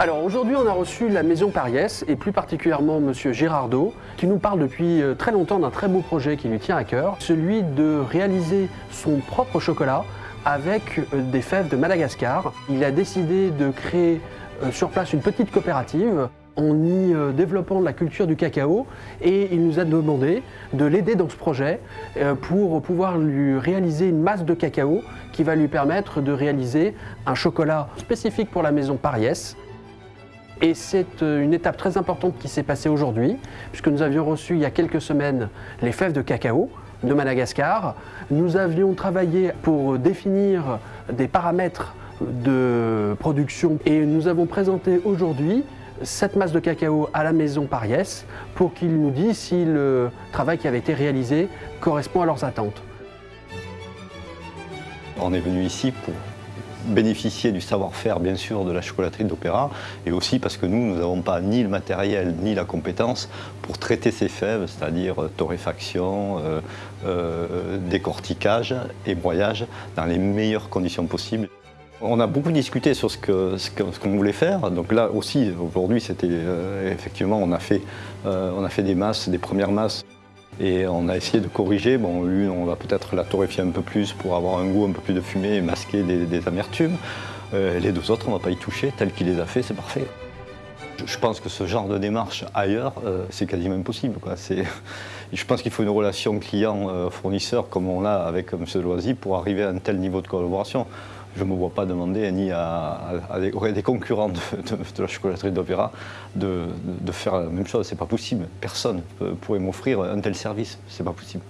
Alors aujourd'hui, on a reçu la maison Pariès et plus particulièrement Monsieur Girardot qui nous parle depuis euh, très longtemps d'un très beau projet qui lui tient à cœur, celui de réaliser son propre chocolat avec euh, des fèves de Madagascar. Il a décidé de créer euh, sur place une petite coopérative en y développant la culture du cacao et il nous a demandé de l'aider dans ce projet pour pouvoir lui réaliser une masse de cacao qui va lui permettre de réaliser un chocolat spécifique pour la maison Pariès et c'est euh, une étape très importante qui s'est passée aujourd'hui, puisque nous avions reçu il y a quelques semaines les fèves de cacao de Madagascar. Nous avions travaillé pour définir des paramètres de production et nous avons présenté aujourd'hui cette masse de cacao à la maison Pariès pour qu'ils nous disent si le travail qui avait été réalisé correspond à leurs attentes. On est venu ici pour bénéficier du savoir-faire bien sûr de la chocolaterie d'Opéra et aussi parce que nous, nous n'avons pas ni le matériel ni la compétence pour traiter ces fèves, c'est-à-dire euh, torréfaction, euh, euh, décortiquage et broyage dans les meilleures conditions possibles. On a beaucoup discuté sur ce qu'on voulait faire. Donc là aussi, aujourd'hui, c'était effectivement, on a, fait, on a fait des masses, des premières masses et on a essayé de corriger. Bon, une, on va peut-être la torréfier un peu plus pour avoir un goût un peu plus de fumée et masquer des, amertumes. Euh, les deux autres, on ne va pas y toucher. Tel qu'il les a fait, c'est parfait. Je pense que ce genre de démarche ailleurs, euh, c'est quasiment impossible. Je pense qu'il faut une relation client-fournisseur comme on l'a avec M. Loisy pour arriver à un tel niveau de collaboration je ne me vois pas demander ni à, des, concurrents de, la chocolaterie d'Opéra de, faire la même chose. C'est pas possible. Personne pourrait m'offrir un tel service. C'est pas possible.